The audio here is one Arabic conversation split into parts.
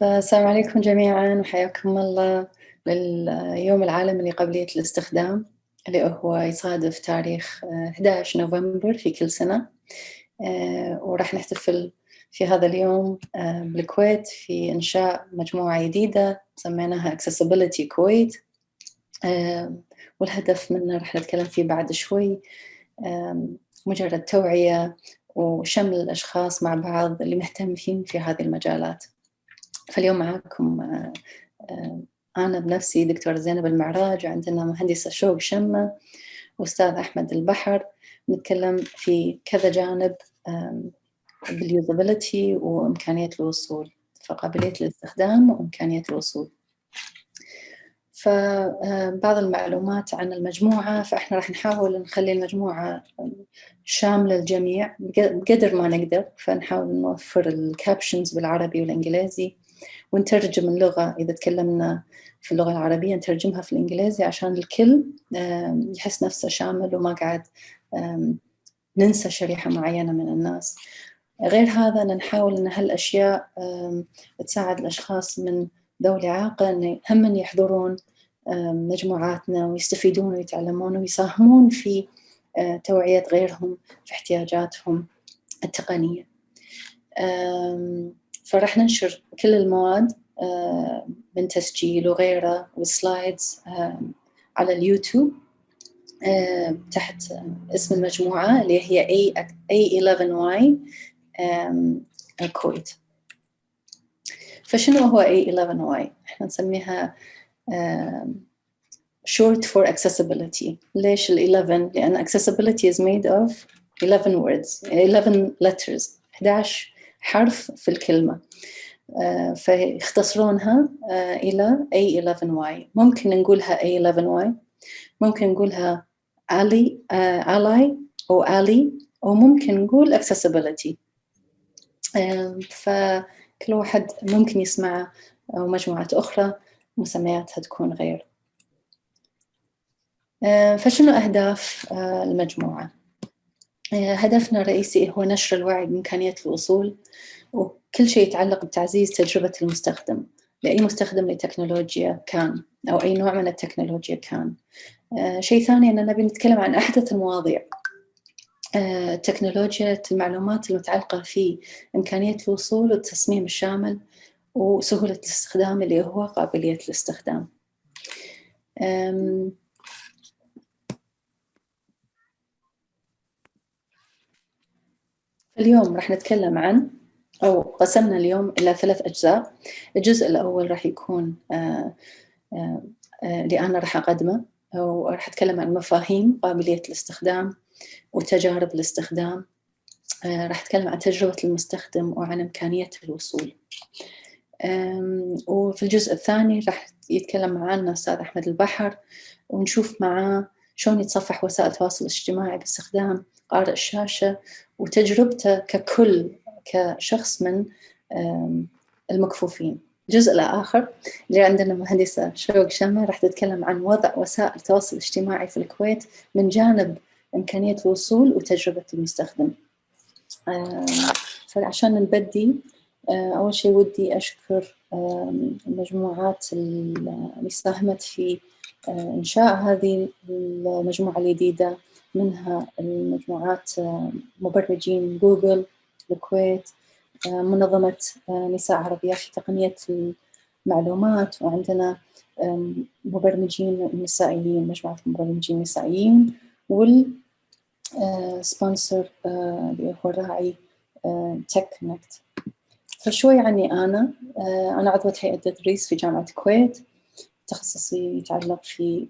فالسلام عليكم جميعا وحياكم الله لليوم العالمي لقابلية الاستخدام اللي هو يصادف تاريخ 11 نوفمبر في كل سنة. وراح نحتفل في هذا اليوم بالكويت في إنشاء مجموعة جديدة سميناها Accessibility كويت والهدف منه راح نتكلم فيه بعد شوي مجرد توعية وشمل الأشخاص مع بعض اللي مهتمين في هذه المجالات. فاليوم معاكم أنا بنفسي دكتورة زينب المعراج وعندنا مهندسة شوق شمة وأستاذ أحمد البحر نتكلم في كذا جانب باليوزابيلتي وإمكانية الوصول فقابلية الاستخدام وإمكانية الوصول. فبعض المعلومات عن المجموعة فإحنا راح نحاول نخلي المجموعة شاملة الجميع بقدر ما نقدر فنحاول نوفر الكابشنز بالعربي والإنجليزي. ونترجم اللغة. إذا تكلمنا في اللغة العربية نترجمها في الإنجليزي عشان الكل يحس نفسه شامل وما قاعد ننسى شريحة معينة من الناس. غير هذا نحاول أن هالأشياء تساعد الأشخاص من ذوي الإعاقة أن هم يحضرون مجموعاتنا ويستفيدون ويتعلمون ويساهمون في توعية غيرهم في احتياجاتهم التقنية. فرح ننشر كل المواد من تسجيل وغيره والسلايدز على اليوتيوب تحت اسم المجموعة اللي هي A11Y الكويت. فشنو هو A11Y؟ إحنا نسميها short for accessibility. ليش ال 11 لأن accessibility is made of 11 words 11 letters 11 حرف في الكلمة. فيختصرونها إلى A11Y ممكن نقولها A11Y ممكن نقولها Ali Ally أو Ali وممكن نقول accessibility. فكل واحد ممكن يسمع ومجموعات أخرى مسمياتها تكون غير. فشنو أهداف المجموعة؟ هدفنا الرئيسي هو نشر الوعي بإمكانية الوصول وكل شيء يتعلق بتعزيز تجربة المستخدم لأي مستخدم لتكنولوجيا كان أو أي نوع من التكنولوجيا كان. شيء ثاني أننا نبي نتكلم عن أحدث المواضيع. تكنولوجيا المعلومات المتعلقة في إمكانية الوصول والتصميم الشامل وسهولة الاستخدام اللي هو قابلية الاستخدام. اليوم راح نتكلم عن أو قسمنا اليوم إلى ثلاث أجزاء. الجزء الأول راح يكون آآ آآ اللي أنا راح أقدمه وراح أتكلم عن مفاهيم قابلية الاستخدام وتجارب الاستخدام. راح أتكلم عن تجربة المستخدم وعن إمكانية الوصول. وفي الجزء الثاني راح يتكلم معنا أستاذ أحمد البحر ونشوف معاه شلون يتصفح وسائل التواصل الاجتماعي باستخدام قارئ الشاشة وتجربته ككل كشخص من المكفوفين. الجزء الآخر اللي عندنا مهندسة شوق شمة راح تتكلم عن وضع وسائل التواصل الاجتماعي في الكويت من جانب إمكانية الوصول وتجربة المستخدم. فعشان نبدي أول شيء ودي أشكر المجموعات اللي ساهمت في إنشاء هذه المجموعة الجديدة. منها المجموعات مبرمجين جوجل الكويت منظمة نساء عربيات في تقنية المعلومات وعندنا مبرمجين نسائيين مجموعة مبرمجين نسائيين وال sponsor اللي هو الراعي Tech Connect فشوي عني أنا أنا عضوة هيئة التدريس في جامعة الكويت. تخصصي يتعلق في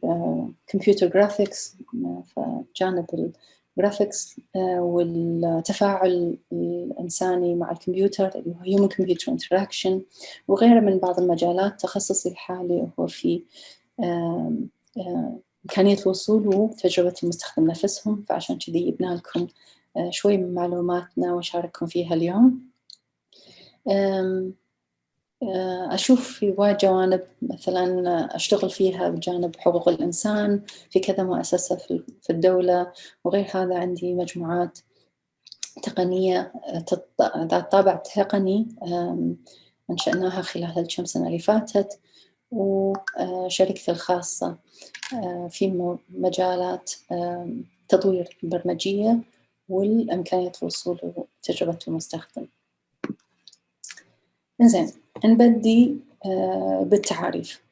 computer graphics فجانب الجرافيكس والتفاعل الإنساني مع الكمبيوتر اللي هو Human Computer Interaction وغيره من بعض المجالات تخصصي الحالي هو في إمكانية الوصول وتجربة المستخدم نفسهم فعشان كذي جبنا لكم شوي من معلوماتنا وشارككم فيها اليوم. أشوف في وايد جوانب مثلا أشتغل فيها بجانب حقوق الإنسان في كذا مؤسسة في الدولة وغير هذا عندي مجموعات تقنية ذات طابع تقني أنشأناها خلال الكم سنة اللي فاتت وشركتي الخاصة في مجالات تطوير البرمجية والإمكانية الوصول لتجربة المستخدم. إنزين نبدي بالتعاريف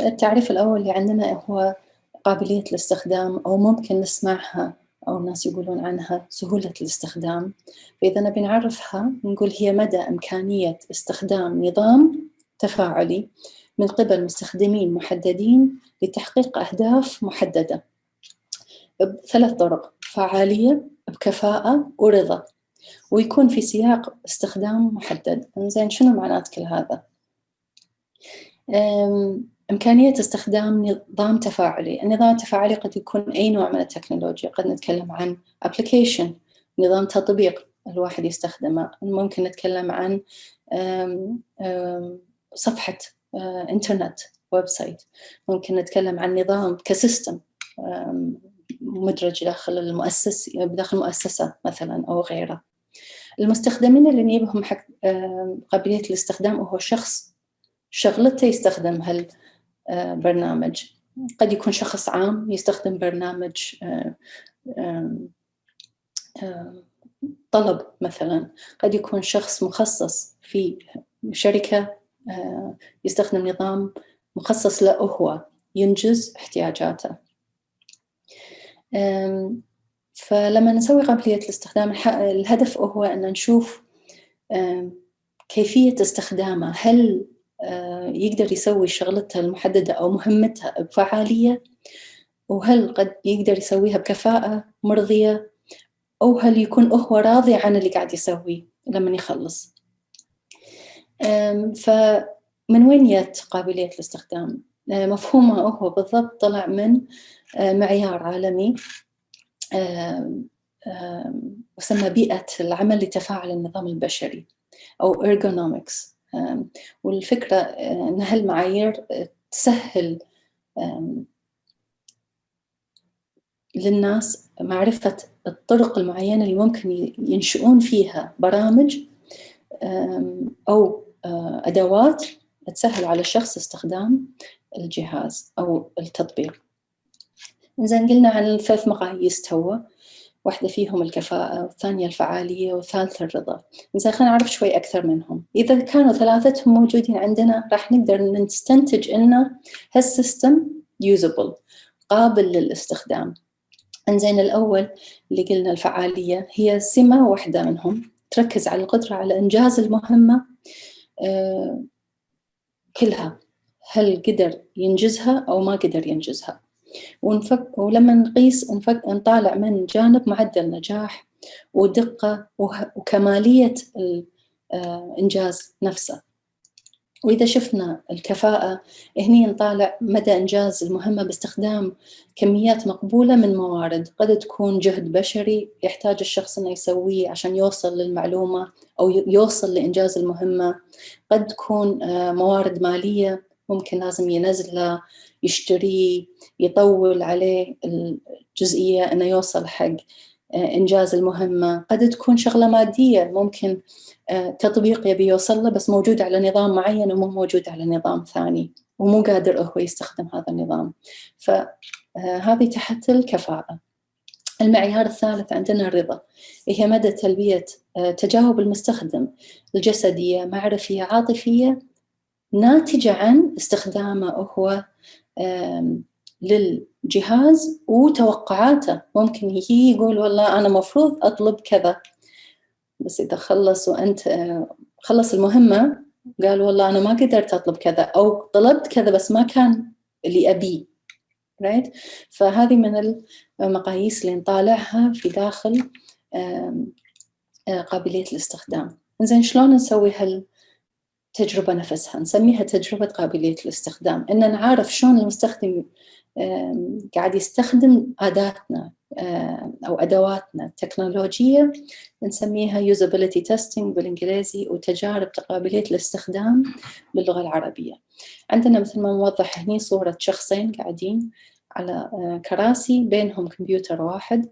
التعريف الأول اللي عندنا هو قابلية الاستخدام أو ممكن نسمعها أو الناس يقولون عنها سهولة الاستخدام. فإذا نبي نعرفها نقول هي مدى إمكانية استخدام نظام تفاعلي من قبل مستخدمين محددين لتحقيق أهداف محددة. بثلاث طرق فعالية بكفاءة ورضا. ويكون في سياق استخدام محدد. زين شنو معنات كل هذا؟ إمكانية استخدام نظام تفاعلي. النظام التفاعلي قد يكون أي نوع من التكنولوجيا. قد نتكلم عن application نظام تطبيق الواحد يستخدمه. ممكن نتكلم عن صفحة إنترنت website ممكن نتكلم عن نظام ك system مدرج داخل المؤسس داخل المؤسسة مثلا أو غيره. المستخدمين اللي نجيبهم حق قابلية الاستخدام هو شخص شغلته يستخدم هالبرنامج. قد يكون شخص عام يستخدم برنامج طلب مثلا. قد يكون شخص مخصص في شركة يستخدم نظام مخصص له هو ينجز احتياجاته. فلما نسوي قابلية الاستخدام الهدف هو أن نشوف كيفية استخدامه هل يقدر يسوي شغلته المحددة أو مهمتها بفعالية؟ وهل قد يقدر يسويها بكفاءة مرضية؟ أو هل يكون هو راضي عن اللي قاعد يسويه لما يخلص؟ فمن وين جت قابلية الاستخدام؟ مفهومها هو بالضبط طلع من معيار عالمي. يسمى بيئة العمل لتفاعل النظام البشري أو ergonomics. والفكرة أن هالمعايير تسهل للناس معرفة الطرق المعينة اللي ممكن ينشئون فيها برامج أو أدوات تسهل على الشخص استخدام الجهاز أو التطبيق. زين قلنا عن الثلاث مقاييس توا. واحدة فيهم الكفاءة والثانية الفعالية والثالثة الرضا. زين خلينا نعرف شوي أكثر منهم. إذا كانوا ثلاثتهم موجودين عندنا راح نقدر نستنتج إنه هالسيستم يوزبل قابل للاستخدام. إنزين الأول اللي قلنا الفعالية هي سمة واحدة منهم. تركز على القدرة على إنجاز المهمة آه كلها. هل قدر ينجزها أو ما قدر ينجزها؟ ونفك ولما نقيس نفك نطالع من جانب معدل نجاح ودقة وكمالية الإنجاز نفسه. وإذا شفنا الكفاءة هني نطالع مدى إنجاز المهمة باستخدام كميات مقبولة من موارد. قد تكون جهد بشري يحتاج الشخص أنه يسويه عشان يوصل للمعلومة أو يوصل لإنجاز المهمة. قد تكون موارد مالية ممكن لازم ينزله يشتريه يطول عليه الجزئية أنه يوصل حق إنجاز المهمة. قد تكون شغلة مادية ممكن تطبيق يبي يوصل له بس موجود على نظام معين ومو موجود على نظام ثاني ومو قادر هو يستخدم هذا النظام. فهذه تحت الكفاءة. المعيار الثالث عندنا الرضا. هي مدى تلبية تجاوب المستخدم. الجسدية معرفية عاطفية ناتجة عن استخدامه هو للجهاز وتوقعاته. ممكن يجي يقول والله أنا مفروض أطلب كذا. بس إذا خلص وأنت خلص المهمة قال والله أنا ما قدرت أطلب كذا. أو طلبت كذا بس ما كان اللي أبيه right? فهذه من المقاييس اللي نطالعها في داخل قابلية الاستخدام. زين شلون نسوي هالتجربة نفسها نسميها تجربة قابلية الاستخدام إن نعرف شلون المستخدم قاعد يستخدم أداتنا أو أدواتنا التكنولوجية نسميها usability testing بالإنجليزي وتجارب قابلية الاستخدام باللغة العربية. عندنا مثل ما موضح هني صورة شخصين قاعدين على كراسي بينهم كمبيوتر واحد.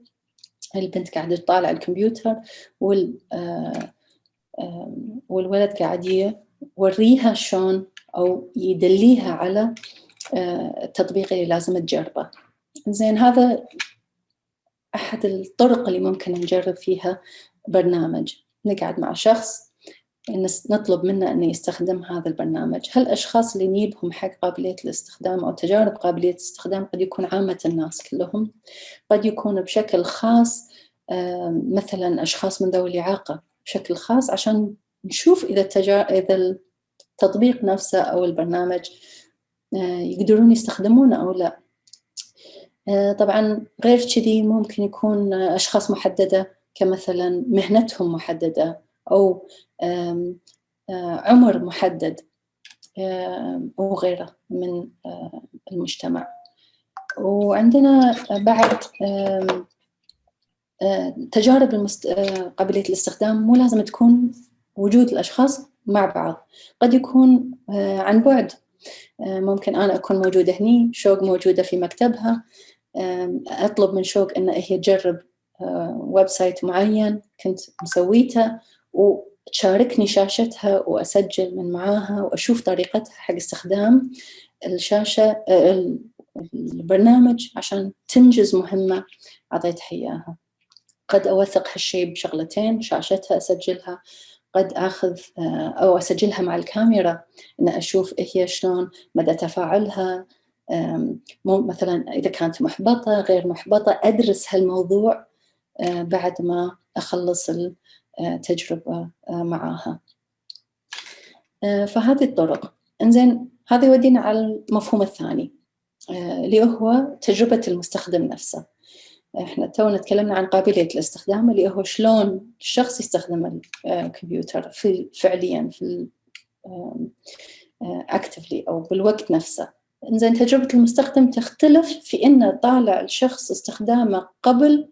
البنت قاعدة تطالع الكمبيوتر وال والولد قاعد يوريها شلون أو يدليها على التطبيق اللي لازم تجربه. زين هذا أحد الطرق اللي ممكن نجرب فيها برنامج. نقعد مع شخص نطلب منه أنه يستخدم هذا البرنامج. هل الأشخاص اللي نجيبهم حق قابلية الاستخدام أو تجارب قابلية الاستخدام قد يكون عامة الناس كلهم. قد يكون بشكل خاص مثلا أشخاص من ذوي الإعاقة بشكل خاص عشان نشوف إذا, التجار... إذا التطبيق نفسه أو البرنامج آه، يقدرون يستخدمونه أو لا آه، طبعا غير كذي ممكن يكون أشخاص محددة كمثلا مهنتهم محددة أو آه، عمر محدد وغيره من المجتمع وعندنا بعد تجارب. قابلية الاستخدام مو لازم تكون وجود الأشخاص مع بعض. قد يكون عن بعد. ممكن أنا أكون موجودة هني شوق موجودة في مكتبها. أطلب من شوق أن هي تجرب website معين كنت مسويته وتشاركني شاشتها وأسجل من معاها وأشوف طريقتها حق استخدام الشاشة البرنامج عشان تنجز مهمة أعطيتها إياها. قد أوثق هالشيء بشغلتين شاشتها أسجلها. قد أخذ آه، أو أسجلها مع الكاميرا ان أشوف هي شلون مدى تفاعلها مو مثلا إذا كانت محبطة غير محبطة أدرس هالموضوع آه، بعد ما أخلص التجربه آه، معاها. فهذه الطرق. إنزين هذا يودينا على المفهوم الثاني اللي هو تجربة المستخدم نفسه. إحنا تونا تكلمنا عن قابلية الاستخدام اللي هو شلون الشخص يستخدم الكمبيوتر في فعليا في اكتفلي أو بالوقت نفسه. إنزين تجربة المستخدم تختلف في انه طالع الشخص استخدامه قبل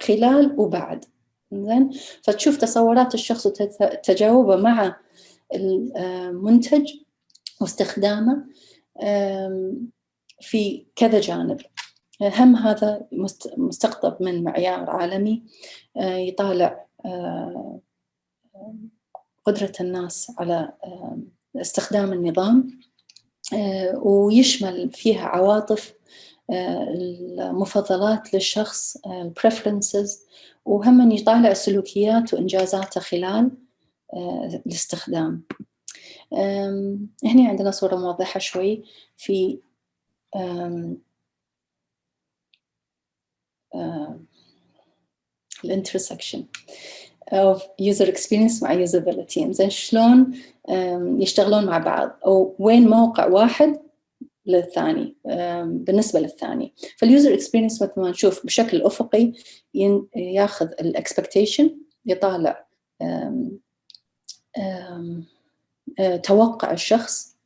خلال وبعد. زين فتشوف تصورات الشخص وتجاوبه مع المنتج واستخدامه في كذا جانب. هم هذا مستقطب من معيار عالمي آه، يطالع آه، قدرة الناس على آه، استخدام النظام ويشمل فيها عواطف المفضلات للشخص البريفرنسز وهم يطالع سلوكيات وإنجازاته خلال الاستخدام. هنا عندنا صورة موضحة شوي في ال intersection of user experience مع usability. زين شلون يشتغلون مع بعض؟ أو وين موقع واحد للثاني بالنسبة للثاني. فال user experience مثل ما نشوف بشكل أفقي ياخذ ال expectation يطالع توقع الشخص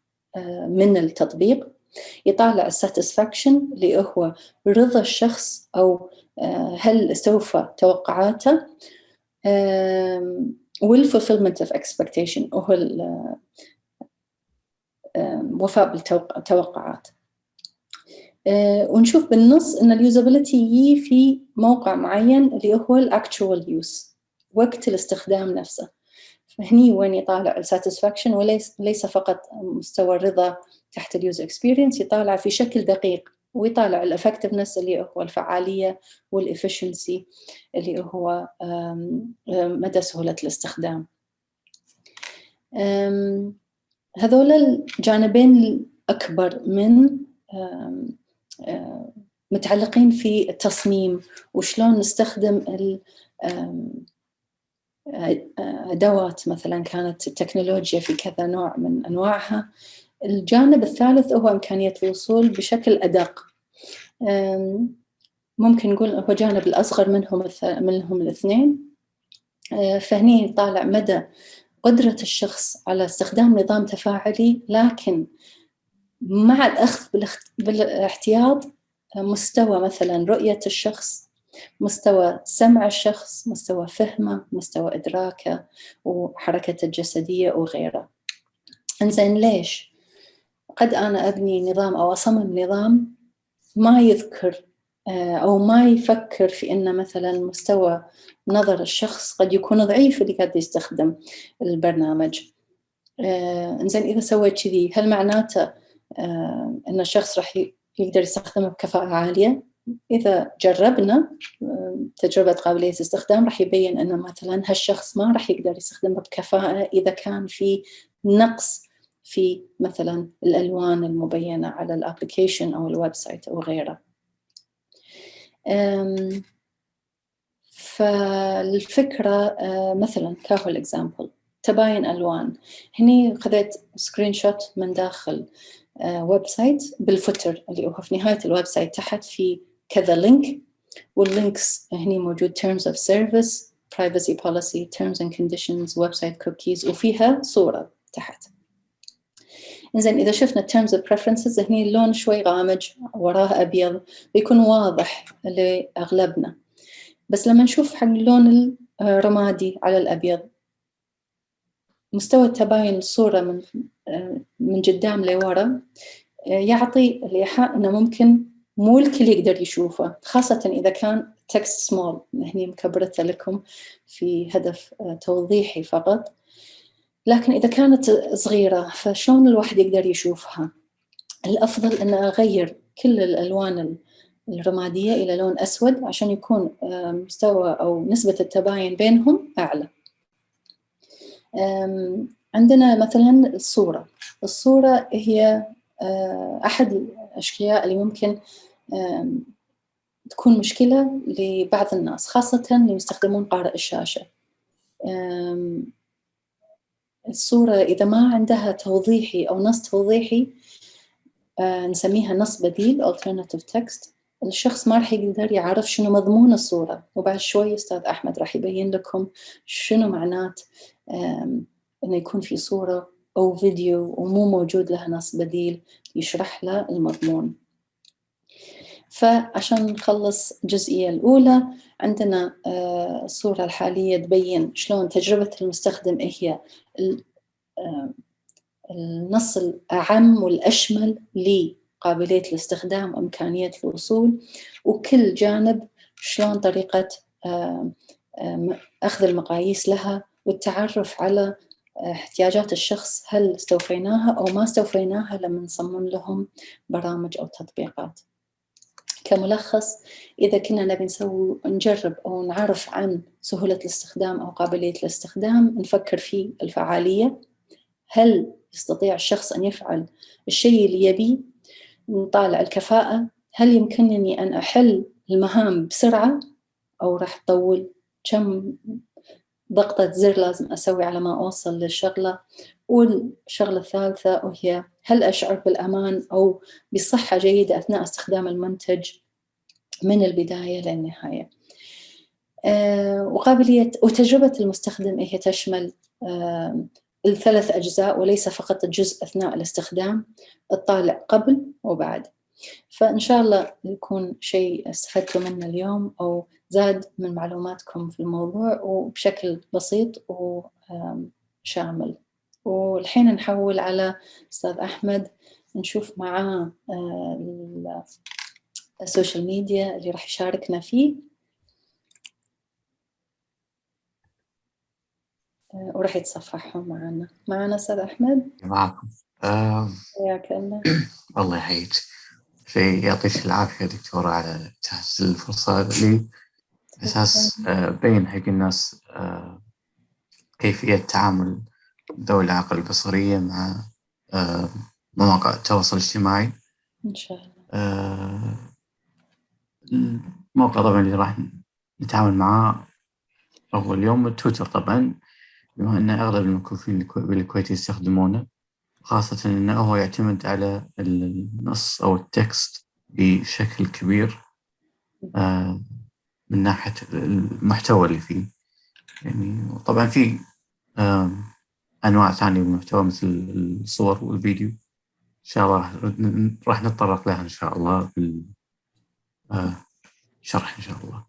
من التطبيق. يطالع ال satisfaction اللي هو رضا الشخص أو آه، هل استوفى توقعاته؟ وال fulfillment of expectation وهو الوفاء بالتوقعات آه، ونشوف بالنص إن ال usability يجي في موقع معين اللي هو ال actual use وقت الاستخدام نفسه. فهني وين يطالع ال satisfaction وليس ليس فقط مستوى الرضا تحت ال user experience يطالع في شكل دقيق ويطالع ال effectiveness اللي هو الفعالية وال efficiency اللي هو مدى سهولة الاستخدام. هذول الجانبين الأكبر من متعلقين في التصميم وشلون نستخدم أدوات مثلا كانت التكنولوجيا في كذا نوع من أنواعها. الجانب الثالث هو إمكانية الوصول بشكل أدق. ممكن نقول هو جانب الأصغر منهم منهم الاثنين. أه، فهني طالع مدى قدرة الشخص على استخدام نظام تفاعلي لكن مع الأخذ بالاحتياط مستوى مثلا رؤية الشخص مستوى سمع الشخص مستوى فهمه مستوى إدراكه وحركته الجسدية وغيره إنزين ليش؟ قد أنا أبني نظام أو أصمم نظام ما يذكر آه، أو ما يفكر في أن مثلا مستوى نظر الشخص قد يكون ضعيف اللي قاعد يستخدم البرنامج آه إنزين إذا سويت كذي هل معناته آه إن الشخص راح يقدر يستخدمه بكفاءة عالية؟ إذا جربنا تجربة قابلية استخدام راح يبين أن مثلا هالشخص ما راح يقدر يستخدمه بكفاءة إذا كان في نقص في مثلا الألوان المبينة على ال application أو ال website أو غيره. فالفكرة مثلا كهو ال example تباين ألوان. هني خذيت screenshot من داخل website بال footer اللي هو في نهاية ال website تحت في كذا link وال links هني موجود terms of service privacy policy terms and conditions website cookies وفيها صورة تحت. إنزين إذا شفنا terms of preferences هني اللون شوي غامج وراه أبيض بيكون واضح لأغلبنا. بس لما نشوف حق اللون الرمادي على الأبيض مستوى تباين الصورة من من قدام لورا يعطي الإيحاء إنه ممكن مو الكل يقدر يشوفه خاصة إذا كان text small هني مكبرته لكم في هدف توضيحي فقط. لكن إذا كانت صغيرة فشلون الواحد يقدر يشوفها؟ الأفضل أن أغير كل الألوان الرمادية إلى لون أسود عشان يكون مستوى أو نسبة التباين بينهم أعلى. عندنا مثلا الصورة. الصورة هي أحد الأشياء اللي ممكن تكون مشكلة لبعض الناس خاصة اللي يستخدمون قارئ الشاشة. الصورة إذا ما عندها توضيحي أو نص توضيحي نسميها نص بديل alternative text الشخص ما راح يقدر يعرف شنو مضمون الصورة. وبعد شوي أستاذ أحمد راح يبين لكم شنو معنات إنه يكون في صورة أو فيديو ومو موجود له نص بديل يشرح له المضمون. فعشان نخلص الجزئية الأولى عندنا الصورة الحالية تبين شلون تجربة المستخدم هي. النص الأعم والأشمل لقابلية الاستخدام وإمكانية الوصول وكل جانب شلون طريقة أخذ المقاييس لها والتعرف على احتياجات الشخص هل استوفيناها أو ما استوفيناها لما نصمم لهم برامج أو تطبيقات. كملخص إذا كنا نبي نسوي نجرب أو نعرف عن سهولة الاستخدام أو قابلية الاستخدام نفكر في الفعالية. هل يستطيع الشخص أن يفعل الشيء اللي يبيه نطالع الكفاءة. هل يمكنني أن أحل المهام بسرعة؟ أو راح تطول كم ضغطة زر لازم أسوي على ما أوصل للشغلة. والشغلة الثالثة وهي هل أشعر بالأمان أو بصحة جيدة أثناء استخدام المنتج من البداية للنهاية. أه وقابلية وتجربة المستخدم هي تشمل أه الثلاث أجزاء وليس فقط الجزء أثناء الاستخدام الطالع قبل وبعد. فإن شاء الله يكون شيء استفدتوا منه اليوم أو زاد من معلوماتكم في الموضوع وبشكل بسيط وشامل والحين نحول على أستاذ أحمد نشوف معاه السوشيال ميديا اللي راح يشاركنا فيه. وراح يتصفحهم معنا. معنا أستاذ أحمد؟ معكم حياك الله. الله يحييك. شيء يعطيك العافية دكتورة على تحس الفرصة لي. أساس بين حق الناس كيفية تعامل ذوي الإعاقة البصرية مع مواقع التواصل الاجتماعي. إن شاء الله. الموقع طبعا اللي راح نتعامل معاه هو اليوم تويتر طبعا بما أن أغلب المكفوفين بالكويت يستخدمونه خاصة أنه هو يعتمد على النص أو التكست بشكل كبير. من ناحية المحتوى اللي فيه. يعني طبعا في أنواع ثانية من المحتوى مثل الصور والفيديو. إن شاء الله راح نتطرق لها إن شاء الله في الشرح إن شاء الله.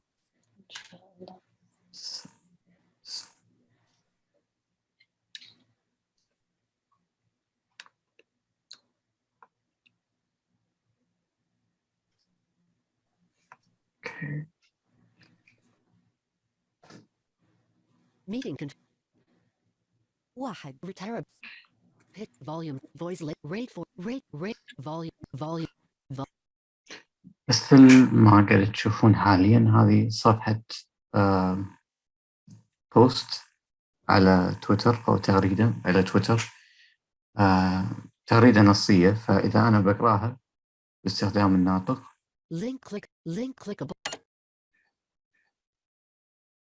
Okay. Meeting con واحد. Retire Pick volume. Voice rate for rate. Rate. Volume. Volume. مثل ما قاعد تشوفون حاليا هذه صفحة بوست على تويتر أو تغريدة على تويتر؟ آه، تغريدة نصية فإذا أنا بقراها باستخدام الناطق. Link click link clickable.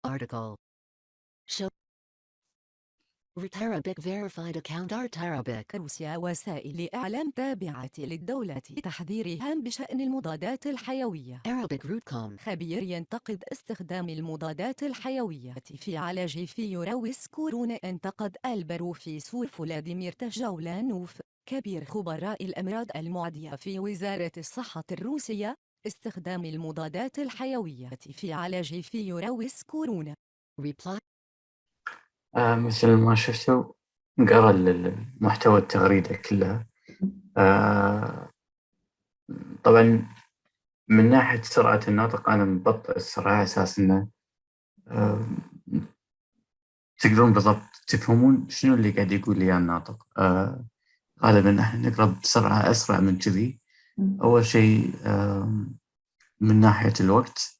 Article. Show. Arabic verified account Art Arabic. روسيا وسائل إعلام تابعة للدولة تحذيرها بشأن المضادات الحيوية. Arabic.com خبير ينتقد استخدام المضادات الحيوية في علاج فيروس كورونا. انتقد البروفيسور فلاديمير تجولانوف كبير خبراء الأمراض المعدية في وزارة الصحة الروسية استخدام المضادات الحيوية في علاج فيروس كورونا. Reply. آه، مثل ما شفتوا قرا المحتوى التغريدة كلها آه، طبعا من ناحية سرعة النطق أنا مبطئ السرعة على أساس إنه آه، تقدرون بالضبط تفهمون شنو اللي قاعد يقول لي الناطق. غالبا إحنا نقرأ بسرعة أسرع من كذي. أول شيء من ناحية الوقت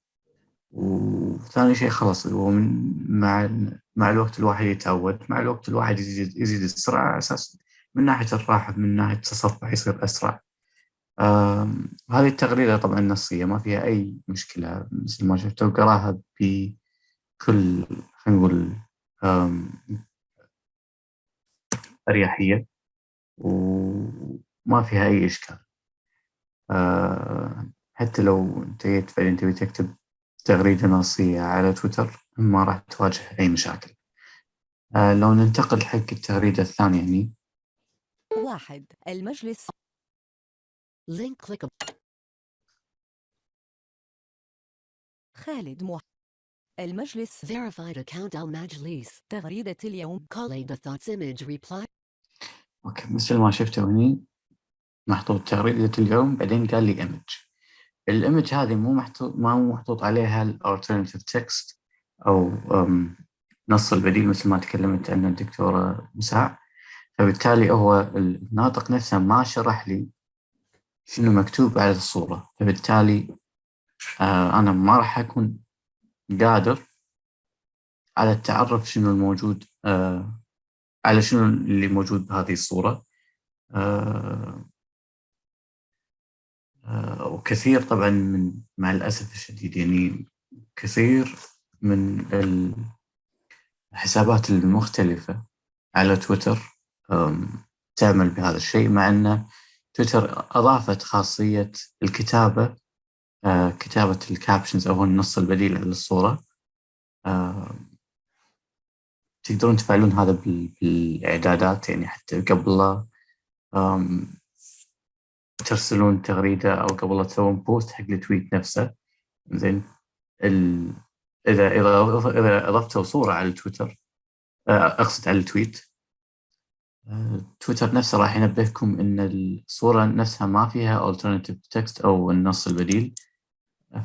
وثاني شيء خلاص هو من مع مع الوقت الواحد يتعود مع الوقت الواحد يزيد يزيد السرعة على أساس من ناحية الراحة من ناحية التصفح يصير أسرع. هذه التغريدة طبعا نصية ما فيها أي مشكلة مثل ما شفتوا قراها بكل خلينا نقول أريحية وما فيها أي إشكال. آه، حتى لو جيت بعدين تبي تكتب تغريدة نصية على تويتر ما راح تواجه أي مشاكل. آه، لو ننتقل حق التغريدة الثانية يعني. واحد المجلس. Link clickable. خالد مح المجلس. Verified account المجلس تغريدة اليوم. Khalid the thoughts image reply. أوكي مثل ما شفتوا هني؟ محطوط تغريدة اليوم بعدين قال لي image ال image هذه مو محطوط ما هو محطوط عليها ال alternative text أو نص البديل مثل ما تكلمت عنه الدكتورة مساع فبالتالي هو الناطق نفسه ما شرح لي شنو مكتوب على الصورة. فبالتالي آه أنا ما راح أكون قادر على التعرف شنو الموجود آه على شنو اللي موجود بهذه الصورة. آه آه وكثير طبعا من مع الأسف الشديد يعني كثير من الحسابات المختلفة على تويتر تعمل بهذا الشيء مع أن تويتر أضافت خاصية الكتابة آه، كتابة ال captions أو النص البديل للصورة آه، تقدرون تفعلون هذا بال- بالإعدادات يعني حتى قبل ترسلون تغريدة أو قبل تسوون post حق ال tweet نفسه. زين. ال... إذا إذا إذا أضفتوا صورة على تويتر آه، أقصد على ال tweet. آه، تويتر نفسه راح ينبهكم إن الصورة نفسها ما فيها alternative text أو النص البديل.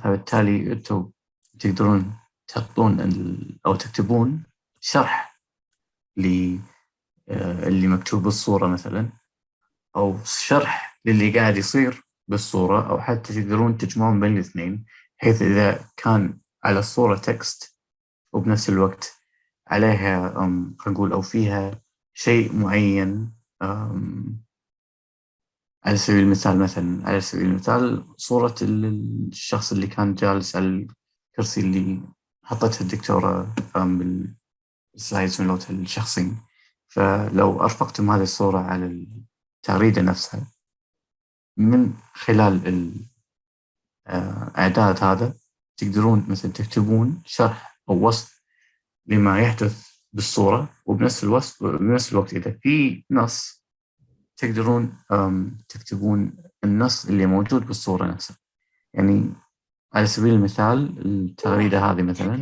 فبالتالي أنتم تقدرون تحطون أو تكتبون شرح ل آه، اللي مكتوب بالصورة مثلا أو شرح للي قاعد يصير بالصورة أو حتى تقدرون تجمعون بين الاثنين بحيث إذا كان على الصورة text وبنفس الوقت عليها خلينا نقول أو فيها شيء معين على سبيل المثال مثلا على سبيل المثال صورة ال- الشخص اللي كان جالس على الكرسي اللي حطتها الدكتورة بالسلايدز مالت الشخصين فلو أرفقتم هذه الصورة على التغريدة نفسها من خلال الإعداد هذا تقدرون مثلا تكتبون شرح أو وصف لما يحدث بالصورة وبنفس الوقت بنفس الوقت إذا في نص تقدرون تكتبون النص اللي موجود بالصورة نفسها. يعني على سبيل المثال التغريدة هذه مثلا.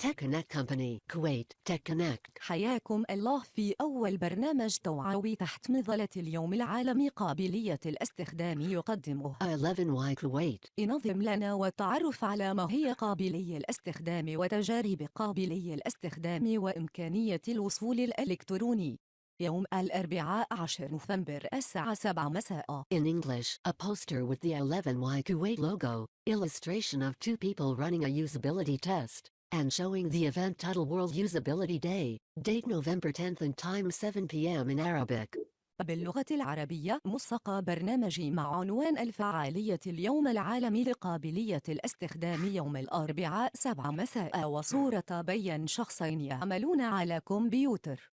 Company, Kuwait, Tech Connect. حياكم الله في أول برنامج توعوي تحت مظلة اليوم العالمي قابلية الاستخدام يقدمه. 11Y Kuwait. انظم لنا والتعرف على ما هي قابلي الاستخدام وتجارب قابلي الاستخدام وإمكانية الوصول الإلكتروني. يوم الأربعاء 10 نوفمبر الساعة 7 مساء. In English, a poster with the 11Y Kuwait logo, illustration of two people running a usability test, and showing the event title World Usability Day, date November 10th and time 7 p.m. in Arabic. باللغة العربية ملصق برنامجي مع عنوان الفعالية اليوم العالمي لقابلية الاستخدام يوم الأربعاء 7 مساء وصورة بين شخصين يعملون على كمبيوتر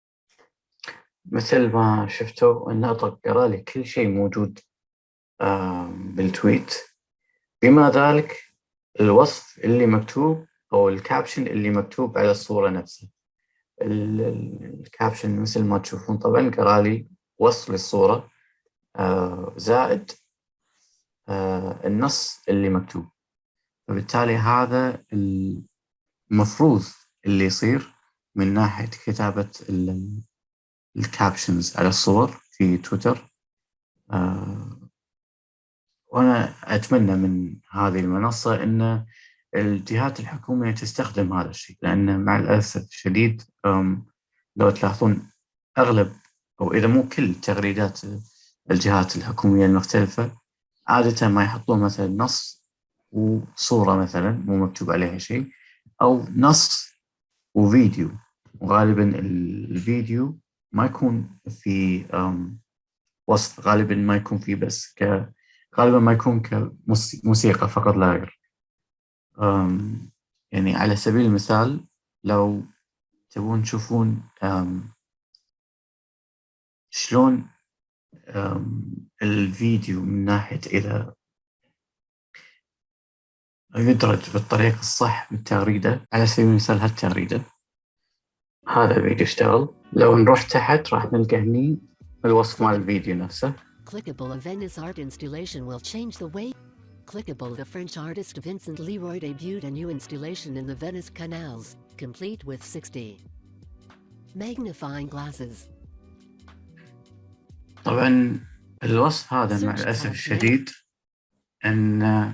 مثل ما شفتوا الناطق قرا لي كل شيء موجود بال tweet بما ذلك الوصف اللي مكتوب أو ال caption اللي مكتوب على الصورة نفسها. ال- ال- ال caption مثل ما تشوفون طبعا قرا لي وصف للصورة آه، زائد آه، النص اللي مكتوب. فبالتالي هذا المفروض اللي يصير من ناحية كتابة ال- الكابشنز على الصور في تويتر. آه، وأنا أتمنى من هذه المنصة أن الجهات الحكومية تستخدم هذا الشيء لأن مع الأسف الشديد لو تلاحظون أغلب أو إذا مو كل تغريدات الجهات الحكومية المختلفة عادة ما يحطون مثلا نص وصورة مثلا مو مكتوب عليها شيء أو نص وفيديو. وغالبا الفيديو ما يكون في وصف غالبا ما يكون فيه بس ك غالبا ما يكون كموسيقى فقط لا غير. يعني على سبيل المثال لو تبون تشوفون شلون الفيديو من ناحية إذا يدرج بالطريقة الصح بالتغريدة على سبيل المثال هالتغريدة هذا الفيديو اشتغل لو نروح تحت راح نلقى هني الوصف مال الفيديو نفسه Clickable Venice art installation will change the way. Clickable the French artist Vincent Leroy debuted a new installation in the Venice canals, complete with 60 magnifying glasses. طبعا الوصف هذا مع الأسف الشديد أن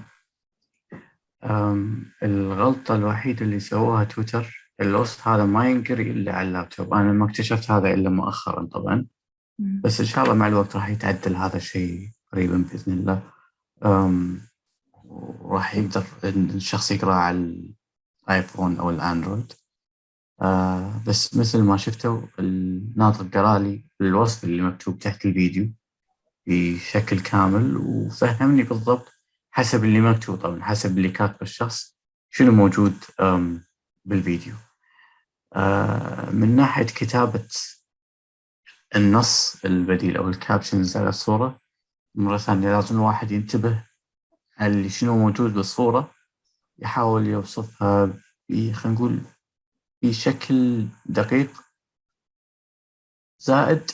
الغلطة الوحيدة اللي سووها تويتر الوصف هذا ما ينقري إلا على اللابتوب. أنا ما اكتشفت هذا إلا مؤخرا طبعا. بس إن شاء الله مع الوقت راح يتعدل هذا الشيء قريبا بإذن الله. وراح يقدر الشخص يقرأ على الآيفون أو الأندرويد. آه بس مثل ما شفتوا الناطق قرأ لي الوصف اللي مكتوب تحت الفيديو بشكل كامل وفهمني بالضبط حسب اللي مكتوب. طبعا حسب اللي كاتبه الشخص شنو موجود بالفيديو. آه من ناحية كتابة النص البديل أو الكابشنز على الصورة مرة ثانية لازم الواحد ينتبه اللي شنو موجود بالصورة؟ يحاول يوصفها خلينا نقول بشكل دقيق زائد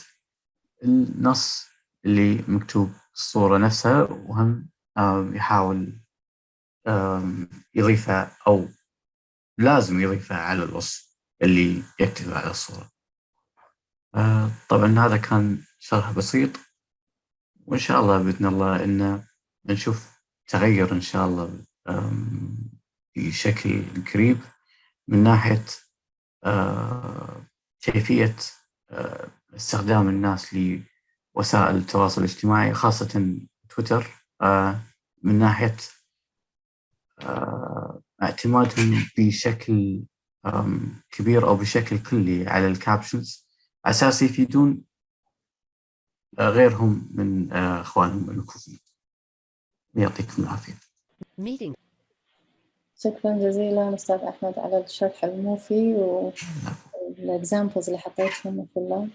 النص اللي مكتوب الصورة نفسها وهم يحاول يضيفها أو لازم يضيفها على الوصف اللي يكتبه على الصورة. آه، طبعا هذا كان شرح بسيط وإن شاء الله بإذن الله إن نشوف تغير إن شاء الله بشكل قريب من ناحية آه، كيفية آه، استخدام الناس لوسائل التواصل الاجتماعي خاصة تويتر آه، من ناحية اعتمادهم بشكل كبير أو بشكل كلي على الكابشنز أساس يفيدون غيرهم من إخوانهم المكفوفين يعطيكم العافية. شكرا جزيلا أستاذ أحمد على الشرح الموفي وال examples اللي حطيتهم كلها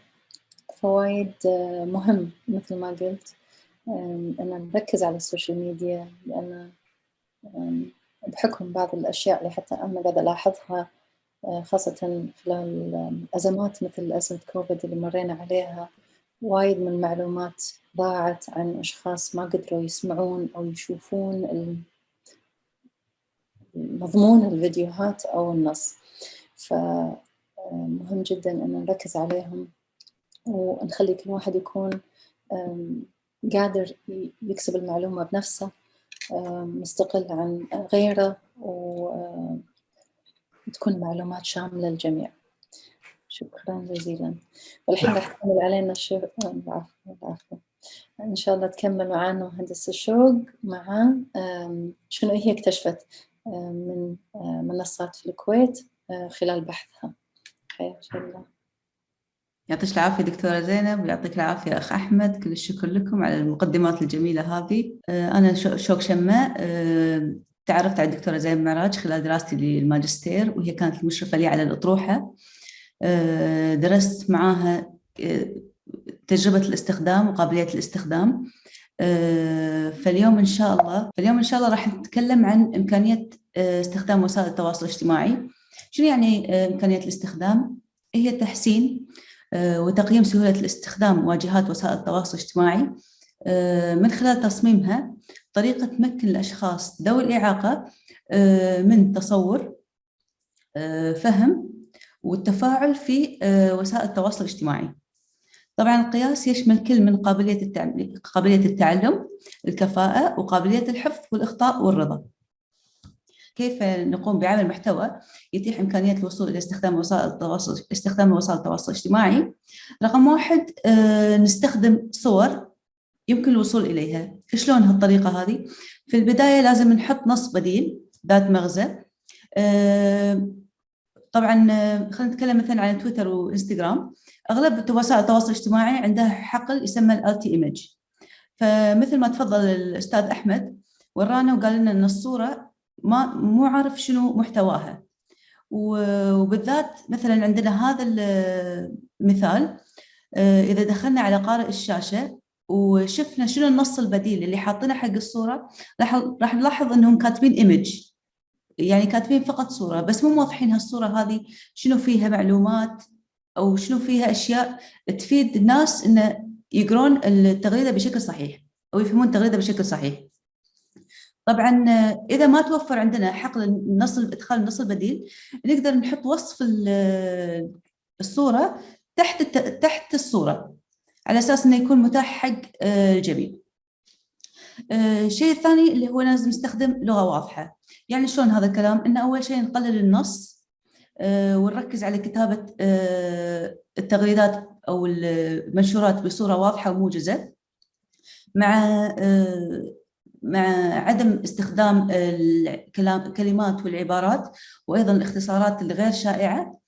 فوائد آه، مهم مثل ما قلت أن نركز على ال social media لأن بحكم بعض الأشياء اللي حتى أنا قاعدة ألاحظها آه، خاصة خلال أزمات مثل أزمة كوفيد اللي مرينا عليها وايد من المعلومات ضاعت عن أشخاص ما قدروا يسمعون أو يشوفون مضمون الفيديوهات أو النص. فمهم جدا أن نركز عليهم ونخلي كل واحد يكون قادر يكسب المعلومة بنفسه مستقل عن غيره وتكون معلومات شاملة للجميع. شكرا جزيلا. والحين راح تكمل علينا الشغل. العفو العفو. إن شاء الله تكمل معنا مهندس الشوق مع شنو هي اكتشفت من منصات في الكويت خلال بحثها. حياك الله. يعطيك العافية دكتورة زينب ويعطيك العافية أخ أحمد. كل الشكر لكم على المقدمات الجميلة هذه. أنا شوق شماء تعرفت على الدكتورة زينب معراج خلال دراستي للماجستير وهي كانت المشرفة لي على الأطروحة. درست معاها تجربة الاستخدام وقابلية الاستخدام فاليوم إن شاء الله فاليوم إن شاء الله راح نتكلم عن إمكانية استخدام وسائل التواصل الاجتماعي شنو يعني إمكانية الاستخدام؟ هي تحسين وتقييم سهولة الاستخدام واجهات وسائل التواصل الاجتماعي من خلال تصميمها طريقة تمكن الأشخاص ذوي الإعاقة من تصور فهم والتفاعل في وسائل التواصل الاجتماعي. طبعا القياس يشمل كل من قابلية قابلية التعلم الكفاءة وقابلية الحفظ والإخطاء والرضا. كيف نقوم بعمل محتوى يتيح إمكانية الوصول إلى استخدام وسائل التواصل استخدام وسائل التواصل الاجتماعي؟ رقم واحد نستخدم صور يمكن الوصول إليها. شلون هالطريقة هذه؟ في البداية لازم نحط نص بديل ذات مغزى طبعا خلينا نتكلم مثلا عن تويتر وإنستغرام. أغلب وسائل التواصل الاجتماعي عندها حقل يسمى الالتي ايمج فمثل ما تفضل الأستاذ أحمد ورانا وقال لنا إن الصورة ما مو عارف شنو محتواها. وبالذات مثلا عندنا هذا المثال إذا دخلنا على قارئ الشاشة وشفنا شنو النص البديل اللي حاطينه حق الصورة راح نلاحظ إنهم كاتبين ايمج يعني كاتبين فقط صورة بس مو موضحين هالصورة هذه شنو فيها معلومات أو شنو فيها أشياء تفيد الناس انه يقرون التغريدة بشكل صحيح أو يفهمون التغريدة بشكل صحيح. طبعا إذا ما توفر عندنا حقل النص إدخال النص البديل نقدر نحط وصف الصورة تحت تحت الصورة على أساس إنه يكون متاح حق الجميع. الشيء الثاني اللي هو لازم نستخدم لغة واضحة، يعني شلون هذا الكلام؟ إن أول شيء نقلل النص ونركز على كتابة التغريدات أو المنشورات بصورة واضحة وموجزة. مع مع عدم استخدام الكلمات والعبارات وأيضا الاختصارات الغير شائعة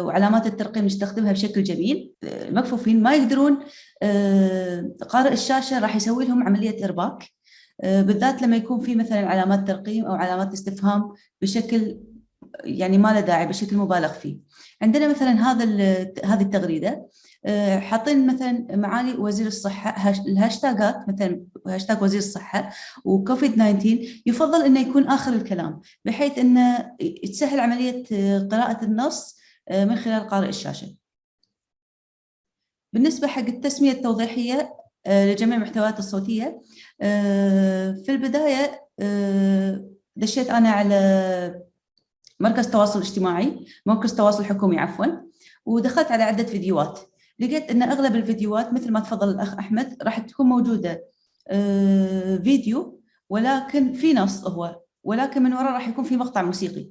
وعلامات الترقيم نستخدمها بشكل جميل. المكفوفين ما يقدرون قارئ الشاشة راح يسوي لهم عملية إرباك. بالذات لما يكون في مثلا علامات ترقيم أو علامات استفهام بشكل يعني ما له داعي بشكل مبالغ فيه عندنا مثلا هذا هذه التغريدة آه، حاطين مثلا معالي وزير الصحة الهاشتاجات مثلا هاشتاج وزير الصحة وكوفيد 19 يفضل إنه يكون آخر الكلام بحيث إنه تسهل عملية قراءة النص آه، من خلال قارئ الشاشة. بالنسبة حق التسمية التوضيحية آه، لجميع المحتويات الصوتية. في البداية دشيت أنا على مركز تواصل اجتماعي مركز تواصل حكومي عفوا ودخلت على عدة فيديوهات. لقيت إن أغلب الفيديوهات مثل ما تفضل الأخ أحمد راح تكون موجودة آه، فيديو ولكن في نص هو ولكن من وراء راح يكون في مقطع موسيقي.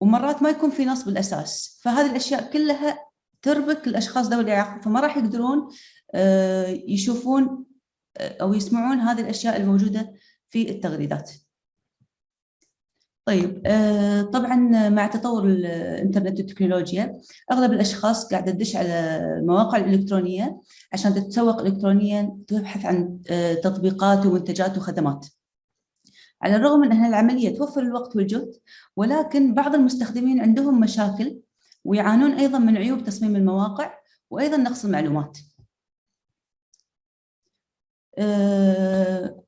ومرات ما يكون في نص بالأساس. فهذه الأشياء كلها تربك الأشخاص ذوي الإعاقة فما راح يقدرون آه، يشوفون آه، أو يسمعون هذه الأشياء الموجودة في التغريدات طيب آه، طبعا مع تطور الإنترنت والتكنولوجيا أغلب الأشخاص قاعدة تدش على المواقع الالكترونيه عشان تتسوق الكترونيا تبحث عن آه، تطبيقات ومنتجات وخدمات. على الرغم من أن العملية توفر الوقت والجهد ولكن بعض المستخدمين عندهم مشاكل ويعانون أيضا من عيوب تصميم المواقع وأيضا نقص المعلومات. آه،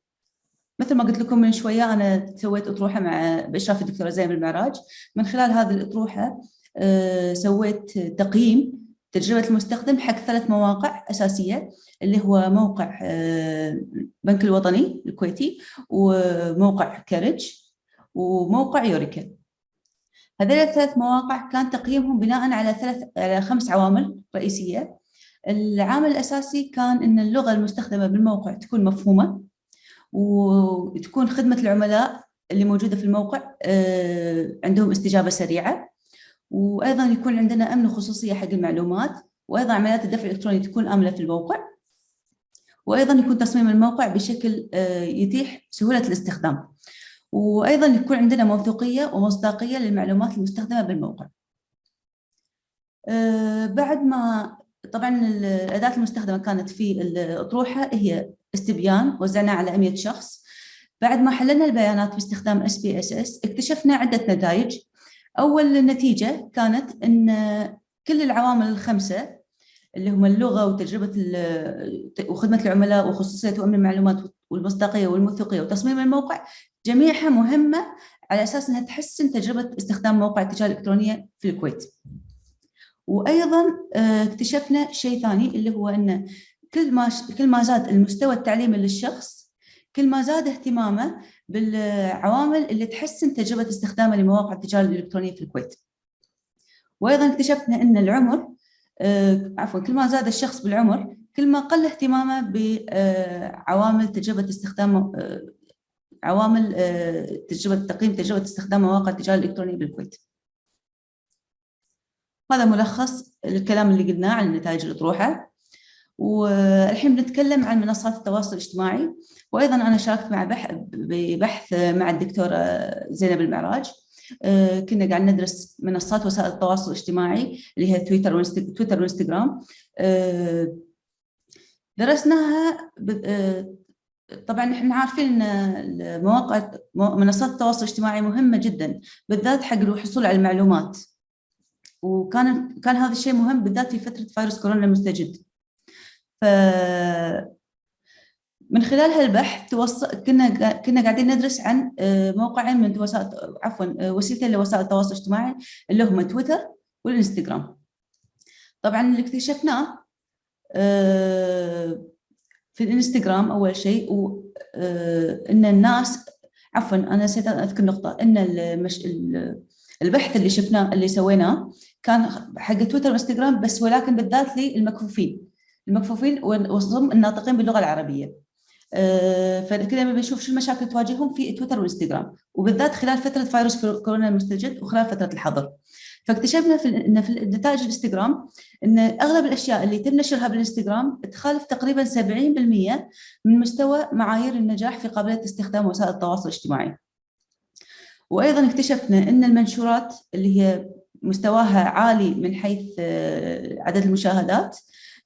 مثل ما قلت لكم من شوية أنا سويت أطروحة مع بإشراف الدكتورة زينب المعراج. من خلال هذه الأطروحة آه، سويت تقييم تجربة المستخدم حق ثلاث مواقع أساسية اللي هو موقع آه، الوطني الكويتي وموقع كارج وموقع يوريكا. هذول الثلاث مواقع كان تقييمهم بناء على ثلاث على خمس عوامل رئيسية. العامل الأساسي كان أن اللغة المستخدمة بالموقع تكون مفهومة وتكون خدمة العملاء اللي موجودة في الموقع آه، عندهم استجابة سريعة. وأيضا يكون عندنا أمن وخصوصية حق المعلومات وأيضا عمليات الدفع الإلكتروني تكون آمنة في الموقع. وأيضا يكون تصميم الموقع بشكل آه، يتيح سهولة الاستخدام. وأيضا يكون عندنا موثوقية ومصداقية للمعلومات المستخدمة بالموقع. آه، بعد ما طبعا الأداة المستخدمة كانت في الأطروحة هي استبيان وزعناه على 100 شخص. بعد ما حللنا البيانات باستخدام SPSS اكتشفنا عدة نتائج. أول نتيجة كانت أن كل العوامل الخمسة اللي هم اللغة وتجربة وخدمة العملاء وخصوصية وأمن المعلومات والمصداقية والموثوقية وتصميم الموقع جميعها مهمة على أساس أنها تحسن تجربة استخدام موقع التجارة الإلكترونية في الكويت. وأيضا آه، اكتشفنا شيء ثاني اللي هو أن كل ما كل ما زاد المستوى التعليمي للشخص كل ما زاد اهتمامه بالعوامل اللي تحسن تجربة استخدامه لمواقع التجارة الإلكترونية في الكويت. وأيضا اكتشفنا أن العمر آه، عفوا كل ما زاد الشخص بالعمر كل ما قل اهتمامه بعوامل تجربة استخدام آه، عوامل تجربة تقييم تجربة استخدام مواقع التجارة الإلكترونية بالكويت. هذا ملخص الكلام اللي قلناه عن نتائج الأطروحة والحين بنتكلم عن منصات التواصل الاجتماعي. وأيضا أنا شاركت مع بحث ببحث مع الدكتورة زينب المعراج. آه، كنا قاعد ندرس منصات وسائل التواصل الاجتماعي اللي هي تويتر تويتر وإنستغرام. آه، درسناها آه، طبعا إحنا عارفين إن المواقع منصات التواصل الاجتماعي مهمة جدا بالذات حق الحصول على المعلومات. وكان كان هذا الشيء مهم بالذات في فترة فيروس كورونا المستجد ف من خلال هالبحث توص... كنا كنا قاعدين ندرس عن آه، موقعين من وسائل عفوا آه، وسيلتين لوسائل التواصل الاجتماعي اللي هم تويتر والإنستغرام. طبعا اللي اكتشفناه آه، في الإنستغرام أول شيء إن الناس عفوا أنا نسيت أذكر نقطة إن المش... البحث اللي شفناه اللي سويناه كان حق تويتر وإنستغرام بس ولكن بالذات للمكفوفين. المكفوفين وضم الناطقين باللغة العربية. آه، فكذا بنشوف شو المشاكل تواجههم في تويتر وإنستغرام. وبالذات خلال فترة فيروس كورونا المستجد وخلال فترة الحظر. فاكتشفنا في إن في نتائج الإنستغرام إن أغلب الأشياء اللي يتم نشرها بالإنستغرام تخالف تقريبا 70% من مستوى معايير النجاح في قابلية استخدام وسائل التواصل الاجتماعي. وأيضا اكتشفنا إن المنشورات اللي هي مستواها عالي من حيث آه، عدد المشاهدات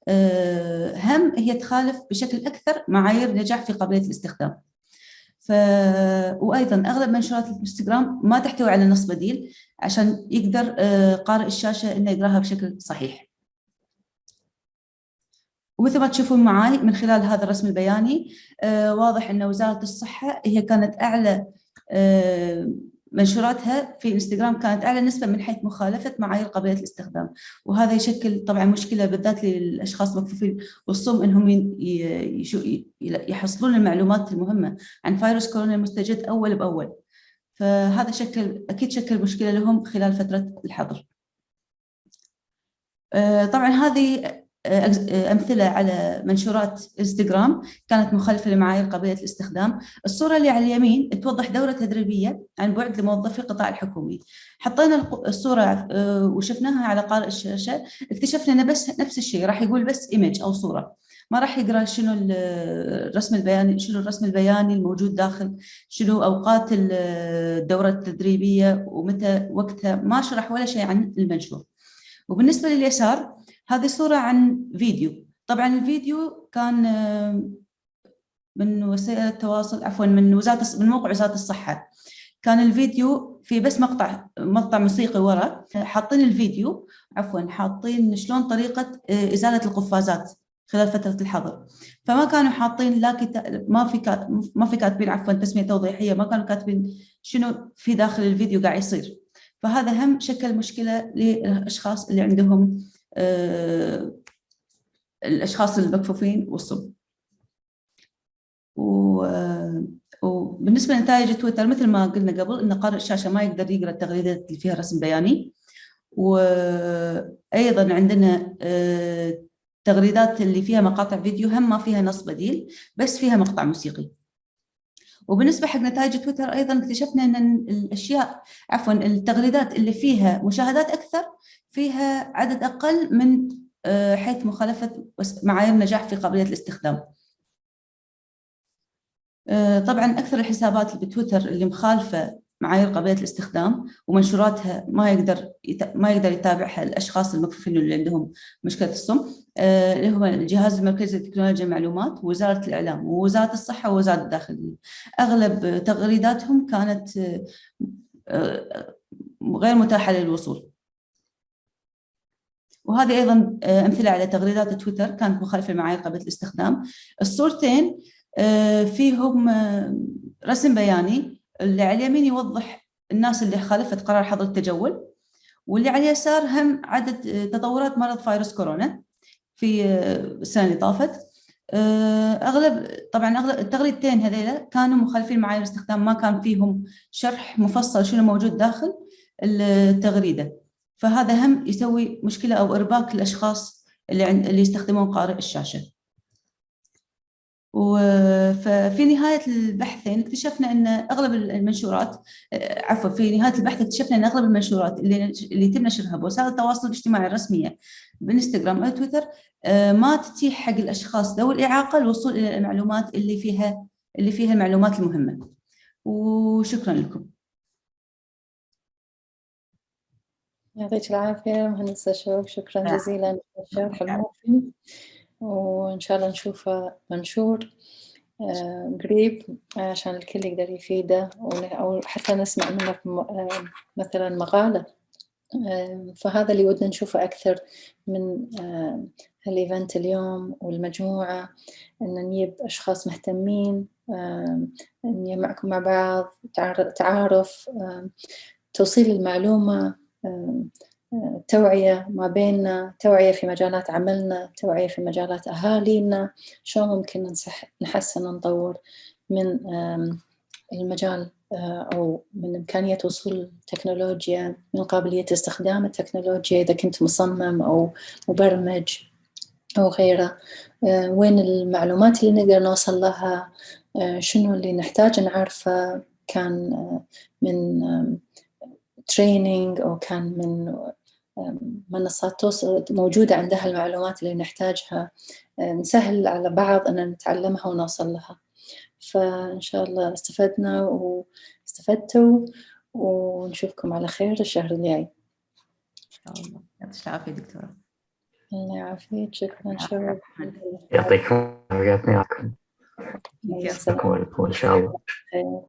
آه، هم هي تخالف بشكل أكثر معايير النجاح في قابلية الاستخدام. ف... وأيضا أغلب منشورات الإنستغرام ما تحتوي على نص بديل عشان يقدر آه، قارئ الشاشة إنه يقراها بشكل صحيح. ومثل ما تشوفون معي من خلال هذا الرسم البياني واضح إن وزارة الصحة هي كانت أعلى منشوراتها في انستغرام كانت أعلى نسبة من حيث مخالفة معايير قابليه الاستخدام. وهذا يشكل طبعا مشكلة بالذات للأشخاص المكفوفين والصم إنهم يحصلون المعلومات المهمة عن فيروس كورونا المستجد أول بأول. فهذا شكل أكيد شكل مشكلة لهم خلال فترة الحظر. آه، طبعا هذه أمثلة على منشورات إنستغرام كانت مخالفة لمعايير قابلية الاستخدام. الصورة اللي على اليمين توضح دورة تدريبية عن بعد لموظفي القطاع الحكومي. حطينا الصورة آه، وشفناها على قارئ الشاشة. اكتشفنا أنه بس نفس الشيء راح يقول بس إيمج أو صورة. ما راح يقرأ شنو الرسم البياني شنو الرسم البياني الموجود داخل شنو أوقات الدورة التدريبية ومتى وقتها ما شرح ولا شيء عن المنشور. وبالنسبة لليسار هذه صورة عن فيديو. طبعا الفيديو كان آه، من وسائل التواصل عفوا من وزارة من موقع وزارة الصحة. كان الفيديو في بس مقطع مقطع موسيقي ورا. حاطين الفيديو عفوا حاطين شلون طريقة آه، إزالة القفازات خلال فترة الحظر. فما كانوا حاطين لا ما في ما في كاتبين عفوا تسمية توضيحية ما كانوا كاتبين شنو في داخل الفيديو قاعد يصير. فهذا هم شكل مشكلة للأشخاص اللي عندهم آه، الأشخاص المكفوفين والصم وبالنسبة لنتائج تويتر مثل ما قلنا قبل أن قارئ الشاشة ما يقدر يقرأ التغريدات اللي فيها رسم بياني. عندنا آه، تغريدات اللي فيها مقاطع فيديو هم ما فيها نص بديل بس فيها مقطع موسيقي. وبالنسبة حق نتائج تويتر أيضا اكتشفنا إن الأشياء عفوا التغريدات اللي فيها مشاهدات أكثر فيها عدد أقل من آه، حيث مخالفة معايير نجاح في قابلية الاستخدام. آه، طبعا أكثر الحسابات اللي بتويتر اللي مخالفة معايير قابلية الاستخدام ومنشوراتها ما يقدر ما يقدر يتابعها الأشخاص المكفوفين اللي عندهم مشكلة الصم آه، اللي هو الجهاز المركزي لتكنولوجيا المعلومات ووزارة الإعلام ووزارة الصحة ووزارة الداخلية أغلب تغريداتهم كانت غير متاحة للوصول وهذه أيضا آه، أمثلة على تغريدات تويتر كانت مخالفة لمعايير قابليه الاستخدام. الصورتين فيهم رسم بياني اللي على اليمين يوضح الناس اللي خالفت قرار حظر التجول واللي على اليسار هم عدد تطورات مرض فيروس كورونا في السنة اللي طافت. أغلب طبعا أغلب التغريدتين هذيلا كانوا مخالفين معايير الاستخدام ما كان فيهم شرح مفصل شنو موجود داخل التغريدة. فهذا هم يسوي مشكلة أو إرباك للأشخاص اللي اللي يستخدمون قارئ الشاشة. وفي نهاية البحثين اكتشفنا أن أغلب المنشورات عفوا في نهاية البحث اكتشفنا أن أغلب المنشورات اللي اللي يتم نشرها بوسائل التواصل الاجتماعي الرسمية بإنستغرام أو تويتر ما تتيح حق الأشخاص ذوي الإعاقة الوصول إلى المعلومات اللي فيها اللي فيها المعلومات المهمة. وشكرا لكم. يعطيك العافية مهندسة شوق. شكرا جزيلا للشرح المفيد. وإن شاء الله نشوفه منشور آه، قريب عشان الكل يقدر يفيده. أو حتى نسمع منك آه، مثلا مقالة. آه، فهذا اللي ودنا نشوفه أكثر من هالإيفنت اليوم والمجموعة. أن نجيب أشخاص مهتمين نجمعكم مع بعض تعارف توصيل المعلومة. توعية ما بيننا توعية في مجالات عملنا توعية في مجالات أهالينا. شلون ممكن نحسن ونطور من المجال أو من إمكانية وصول التكنولوجيا من قابلية استخدام التكنولوجيا إذا كنت مصمم أو مبرمج أو غيره. وين المعلومات اللي نقدر نوصل لها؟ شنو اللي نحتاج نعرفه؟ كان من تريننج أو كان من منصات توصل موجودة عندها المعلومات اللي نحتاجها نسهل على بعض أن نتعلمها ونوصل لها. فإن شاء الله استفدنا واستفدتوا ونشوفكم على خير الشهر الجاي. إن شاء الله. يعطيك العافية دكتورة. الله يعافيك. شكرا. شكرا. يعطيكم العافية. يعطيكم السلام إن شاء الله.